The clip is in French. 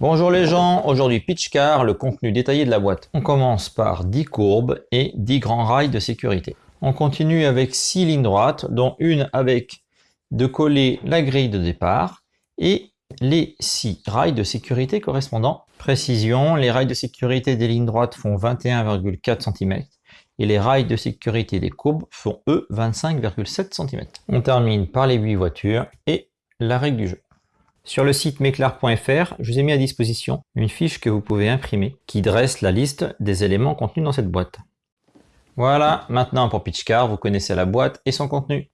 aujourd'hui Pitchcar, le contenu détaillé de la boîte. On commence par 10 courbes et 10 grands rails de sécurité. On continue avec 6 lignes droites, dont une avec de coller la grille de départ et les 6 rails de sécurité correspondants. Précision, les rails de sécurité des lignes droites font 21,4 cm et les rails de sécurité des courbes font eux 25,7 cm. On termine par les 8 voitures et la règle du jeu. Sur le site meclar.fr, je vous ai mis à disposition une fiche que vous pouvez imprimer qui dresse la liste des éléments contenus dans cette boîte. Voilà, maintenant pour Pitchcar, vous connaissez la boîte et son contenu.